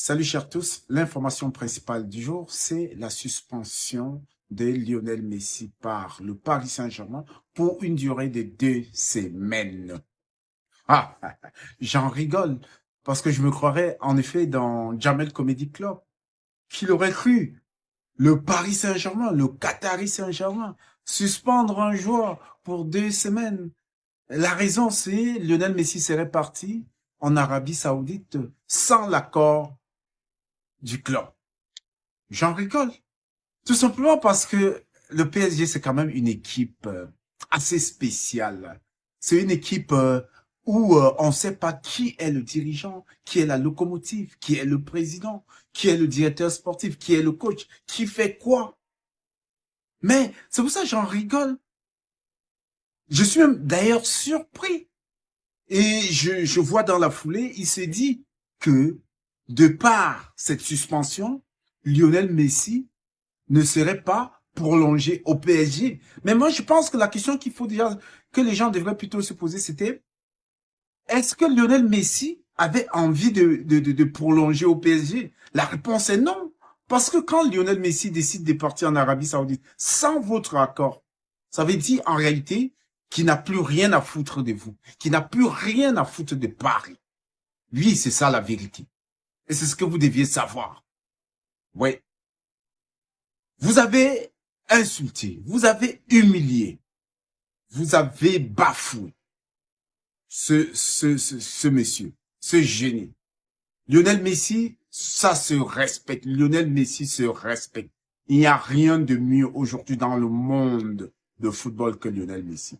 Salut chers tous, l'information principale du jour, c'est la suspension de Lionel Messi par le Paris Saint-Germain pour une durée de deux semaines. Ah, j'en rigole, parce que je me croirais en effet dans Jamel Comedy Club. Qui l'aurait cru? Le Paris Saint-Germain, le Qatari Saint-Germain, suspendre un joueur pour deux semaines. La raison, c'est Lionel Messi serait parti en Arabie Saoudite sans l'accord du club. J'en rigole. Tout simplement parce que le PSG, c'est quand même une équipe euh, assez spéciale. C'est une équipe euh, où euh, on ne sait pas qui est le dirigeant, qui est la locomotive, qui est le président, qui est le directeur sportif, qui est le coach, qui fait quoi. Mais c'est pour ça que j'en rigole. Je suis même d'ailleurs surpris. Et je, je vois dans la foulée, il s'est dit que de par cette suspension, Lionel Messi ne serait pas prolongé au PSG. Mais moi, je pense que la question qu'il faut déjà, que les gens devraient plutôt se poser, c'était, est-ce que Lionel Messi avait envie de, de, de, prolonger au PSG La réponse est non. Parce que quand Lionel Messi décide de partir en Arabie Saoudite sans votre accord, ça veut dire en réalité qu'il n'a plus rien à foutre de vous, qu'il n'a plus rien à foutre de Paris. Lui, c'est ça la vérité. Et c'est ce que vous deviez savoir. Oui. Vous avez insulté, vous avez humilié, vous avez bafoué ce, ce, ce, ce monsieur, ce génie. Lionel Messi, ça se respecte. Lionel Messi se respecte. Il n'y a rien de mieux aujourd'hui dans le monde de football que Lionel Messi.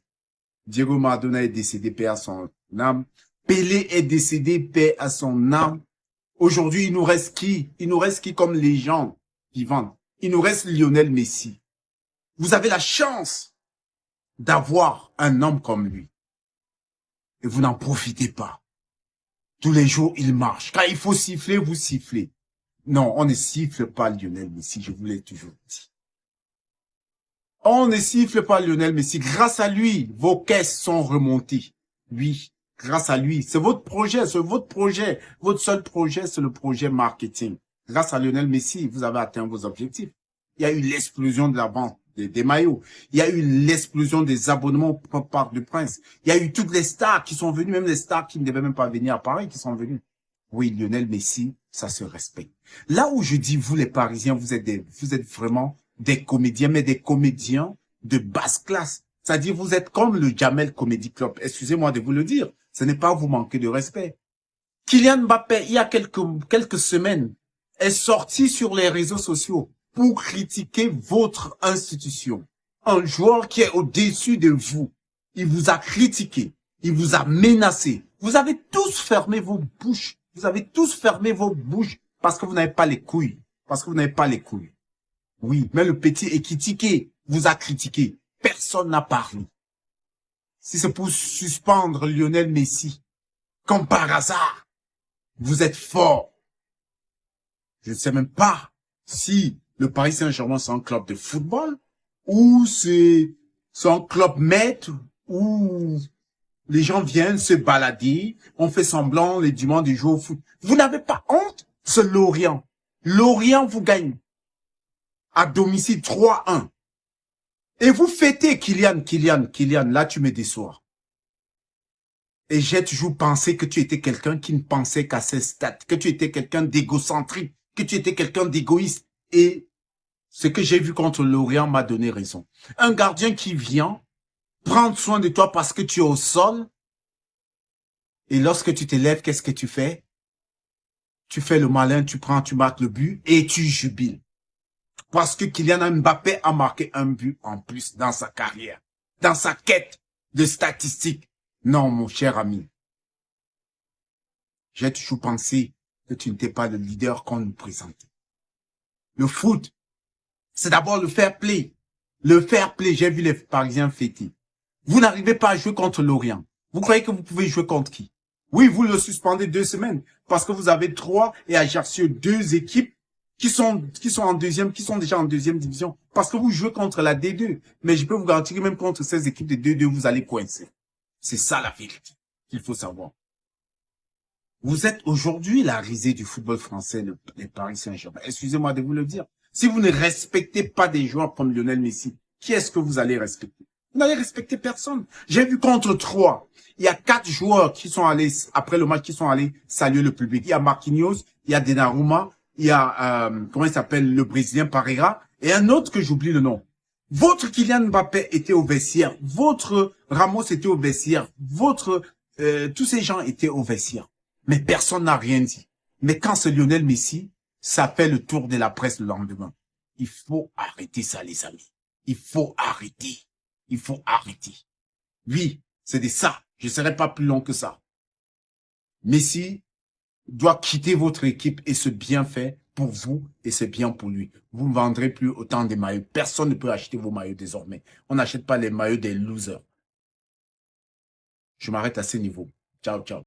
Diego Maradona est décédé, paix à son âme. Pelé est décédé, paix à son âme. Aujourd'hui, il nous reste qui? Il nous reste qui comme légende vivante Il nous reste Lionel Messi. Vous avez la chance d'avoir un homme comme lui. Et vous n'en profitez pas. Tous les jours, il marche. Quand il faut siffler, vous sifflez. Non, on ne siffle pas Lionel Messi, je vous l'ai toujours dit. On ne siffle pas Lionel Messi. Grâce à lui, vos caisses sont remontées. Oui, grâce à lui. C'est votre projet, c'est votre projet. Votre seul projet, c'est le projet marketing. Grâce à Lionel Messi, vous avez atteint vos objectifs. Il y a eu l'explosion de la vente des, maillots. Il y a eu l'explosion des abonnements au Parc du Prince. Il y a eu toutes les stars qui sont venues, même les stars qui ne devaient même pas venir à Paris, qui sont venues. Oui, Lionel Messi, ça se respecte. Là où je dis, vous les Parisiens, vous êtes des, vous êtes vraiment des comédiens, mais des comédiens de basse classe. C'est-à-dire, vous êtes comme le Jamel Comedy Club. Excusez-moi de vous le dire. Ce n'est pas vous manquer de respect. Kylian Mbappé, il y a quelques, quelques semaines, est sorti sur les réseaux sociaux pour critiquer votre institution. Un joueur qui est au-dessus de vous. Il vous a critiqué. Il vous a menacé. Vous avez tous fermé vos bouches. Vous avez tous fermé vos bouches parce que vous n'avez pas les couilles. Parce que vous n'avez pas les couilles. Oui, mais le petit est critiqué, vous a critiqué. Personne n'a parlé. Si c'est pour suspendre Lionel Messi, comme par hasard, vous êtes fort. Je ne sais même pas si le Paris Saint-Germain c'est un club de football ou c'est un club maître où les gens viennent se balader, on fait semblant les dimanches du jour au foot. Vous n'avez pas honte C'est Lorient. Lorient vous gagne à domicile 3-1. Et vous fêtez Kylian, Kylian, Kylian, là tu me déçois. Et j'ai toujours pensé que tu étais quelqu'un qui ne pensait qu'à ses stats, que tu étais quelqu'un d'égocentrique, que tu étais quelqu'un d'égoïste. Et ce que j'ai vu contre Lorient m'a donné raison. Un gardien qui vient prendre soin de toi parce que tu es au sol. Et lorsque tu te lèves, qu'est-ce que tu fais? Tu fais le malin, tu prends, tu marques le but et tu jubiles parce que Kylian Mbappé a marqué un but en plus dans sa carrière, dans sa quête de statistiques. Non, mon cher ami. J'ai toujours pensé que tu n'étais pas le leader qu'on nous présentait. Le foot, c'est d'abord le fair play. Le fair play, j'ai vu les Parisiens fêter. Vous n'arrivez pas à jouer contre l'Orient. Vous croyez que vous pouvez jouer contre qui? Oui, vous le suspendez deux semaines parce que vous avez trois et Ajaccio deux équipes qui sont qui sont en deuxième, qui sont déjà en deuxième division, parce que vous jouez contre la D2. Mais je peux vous garantir que même contre ces équipes de D2, vous allez coincer. C'est ça la vérité qu'il faut savoir. Vous êtes aujourd'hui la risée du football français, le, les Paris Saint-Germain. Excusez-moi de vous le dire. Si vous ne respectez pas des joueurs comme Lionel Messi, qui est-ce que vous allez respecter? Vous n'allez respecter personne. J'ai vu contre trois. Il y a quatre joueurs qui sont allés, après le match, qui sont allés saluer le public. Il y a Marquinhos, il y a Donnarumma, il y a, euh, comment il s'appelle, le Brésilien Pareira, et un autre que j'oublie le nom. Votre Kylian Mbappé était au vestiaire, votre Ramos était au vestiaire, votre, euh, tous ces gens étaient au vestiaire. Mais personne n'a rien dit. Mais quand c'est Lionel Messi, ça fait le tour de la presse le lendemain. Il faut arrêter ça, les amis. Il faut arrêter. Il faut arrêter. Oui, c'est de ça. Je ne serai pas plus long que ça. Messi doit quitter votre équipe et ce bien fait pour vous et c'est bien pour lui. Vous ne vendrez plus autant de maillots. Personne ne peut acheter vos maillots désormais. On n'achète pas les maillots des losers. Je m'arrête à ce niveau. Ciao, ciao.